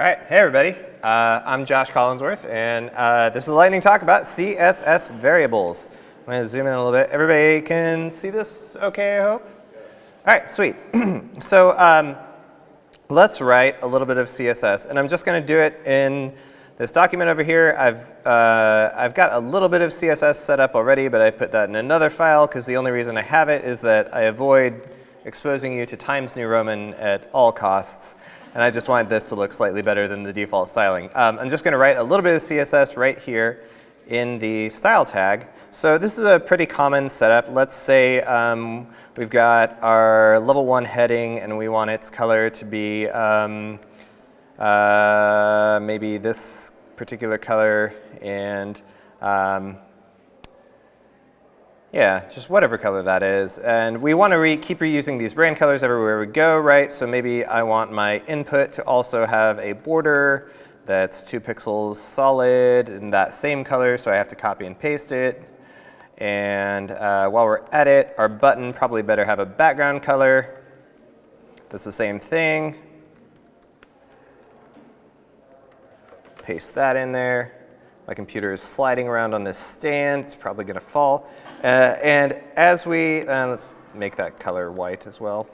All right, hey everybody. Uh, I'm Josh Collinsworth, and uh, this is a lightning talk about CSS variables. I'm going to zoom in a little bit. Everybody can see this okay, I hope? All right, sweet. so um, let's write a little bit of CSS, and I'm just going to do it in this document over here. I've, uh, I've got a little bit of CSS set up already, but I put that in another file because the only reason I have it is that I avoid exposing you to Times New Roman at all costs and I just wanted this to look slightly better than the default styling. Um, I'm just going to write a little bit of CSS right here in the style tag. So this is a pretty common setup. Let's say um, we've got our level one heading and we want its color to be um, uh, maybe this particular color and um, yeah, just whatever color that is. And we want to re keep reusing these brand colors everywhere we go, right? So maybe I want my input to also have a border that's two pixels solid in that same color, so I have to copy and paste it. And uh, while we're at it, our button probably better have a background color that's the same thing. Paste that in there. My computer is sliding around on this stand. It's probably going to fall. Uh, and as we, uh, let's make that color white as well.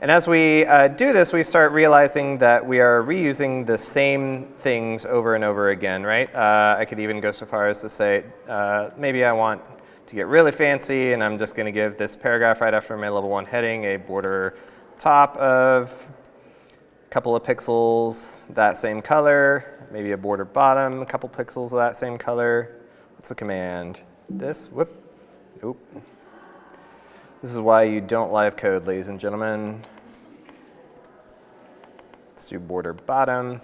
And as we uh, do this, we start realizing that we are reusing the same things over and over again, right? Uh, I could even go so far as to say, uh, maybe I want to get really fancy and I'm just going to give this paragraph right after my level one heading a border top of a couple of pixels, that same color, maybe a border bottom, a couple pixels of that same color. What's the command? This, whoop, oop. This is why you don't live code, ladies and gentlemen. Let's do border bottom.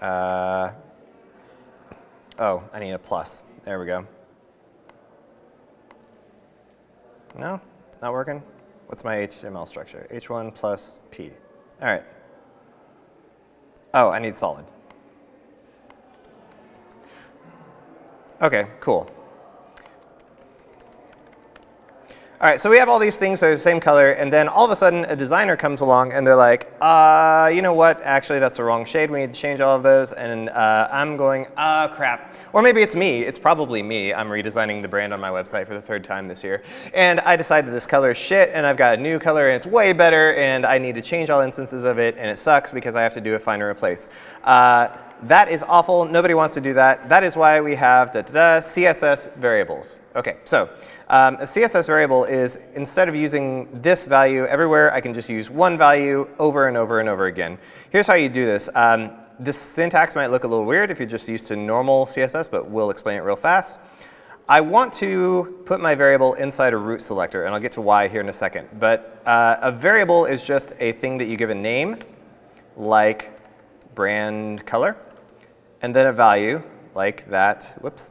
Uh, oh, I need a plus. There we go. No, not working. What's my HTML structure? H1 plus P. All right. Oh, I need solid. Okay, cool. All right, so we have all these things that are the same color, and then all of a sudden a designer comes along and they're like, uh, you know what, actually that's the wrong shade, we need to change all of those, and uh, I'm going, ah, uh, crap. Or maybe it's me, it's probably me, I'm redesigning the brand on my website for the third time this year, and I decided this color is shit, and I've got a new color and it's way better, and I need to change all instances of it, and it sucks because I have to do a find and replace. Uh, that is awful. Nobody wants to do that. That is why we have da, da, da, CSS variables. Okay, so um, a CSS variable is instead of using this value everywhere, I can just use one value over and over and over again. Here's how you do this. Um, this syntax might look a little weird if you're just used to normal CSS, but we'll explain it real fast. I want to put my variable inside a root selector, and I'll get to why here in a second. But uh, a variable is just a thing that you give a name, like brand color and then a value like that, whoops,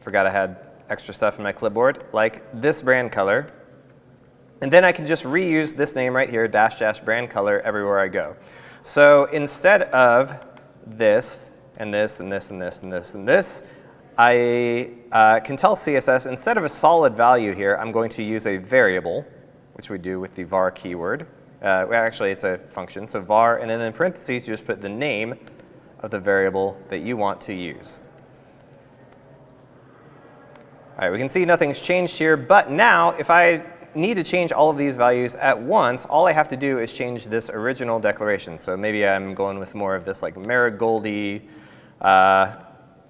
forgot I had extra stuff in my clipboard, like this brand color. And then I can just reuse this name right here, dash dash brand color, everywhere I go. So instead of this and this and this and this and this and this, I uh, can tell CSS instead of a solid value here, I'm going to use a variable, which we do with the var keyword. Uh, well, actually, it's a function, so var, and then in parentheses, you just put the name of the variable that you want to use. All right, we can see nothing's changed here, but now if I need to change all of these values at once, all I have to do is change this original declaration. So maybe I'm going with more of this like marigoldy uh,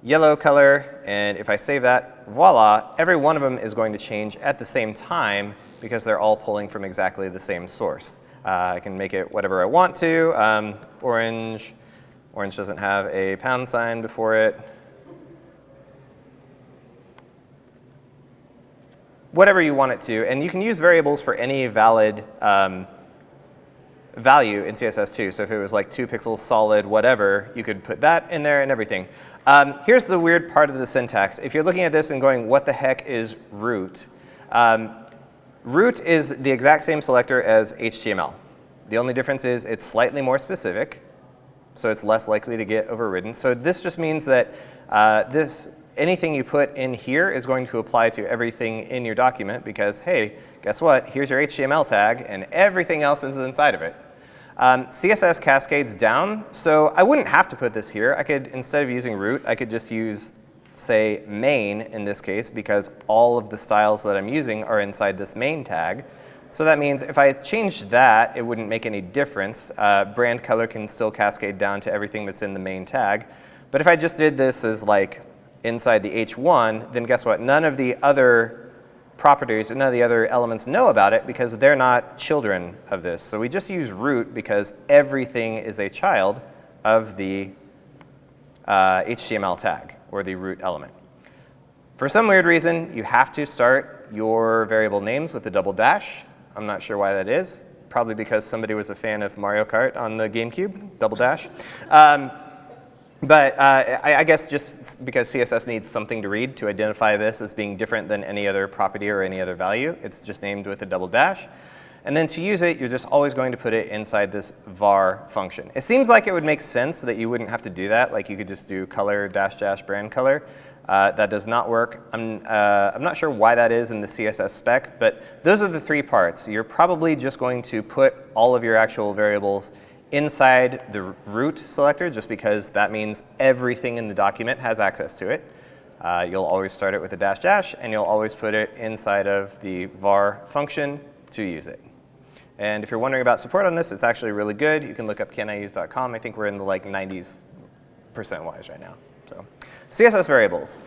yellow color, and if I save that, voila, every one of them is going to change at the same time because they're all pulling from exactly the same source. Uh, I can make it whatever I want to, um, orange, Orange doesn't have a pound sign before it. Whatever you want it to. And you can use variables for any valid um, value in CSS too. So if it was like two pixels solid, whatever, you could put that in there and everything. Um, here's the weird part of the syntax. If you're looking at this and going, what the heck is root? Um, root is the exact same selector as HTML. The only difference is it's slightly more specific so it's less likely to get overridden. So this just means that uh, this anything you put in here is going to apply to everything in your document because, hey, guess what? Here's your HTML tag, and everything else is inside of it. Um, CSS cascades down, so I wouldn't have to put this here. I could, instead of using root, I could just use, say, main in this case, because all of the styles that I'm using are inside this main tag. So that means if I changed that, it wouldn't make any difference. Uh, brand color can still cascade down to everything that's in the main tag. But if I just did this as like inside the h1, then guess what? None of the other properties and none of the other elements know about it because they're not children of this. So we just use root because everything is a child of the uh, HTML tag or the root element. For some weird reason, you have to start your variable names with a double dash. I'm not sure why that is. Probably because somebody was a fan of Mario Kart on the GameCube, double dash. Um, but uh, I, I, guess just because CSS needs something to read to identify this as being different than any other property or any other value, it's just named with a double dash. And then to use it, you're just always going to put it inside this var function. It seems like it would make sense that you wouldn't have to do that. Like you could just do color dash dash brand color. Uh, that does not work. I'm, uh, I'm not sure why that is in the CSS spec, but those are the three parts. You're probably just going to put all of your actual variables inside the root selector just because that means everything in the document has access to it. Uh, you'll always start it with a dash dash and you'll always put it inside of the var function to use it. And if you're wondering about support on this, it's actually really good. You can look up caniuse.com. I think we're in the like 90s percent wise right now. So CSS variables.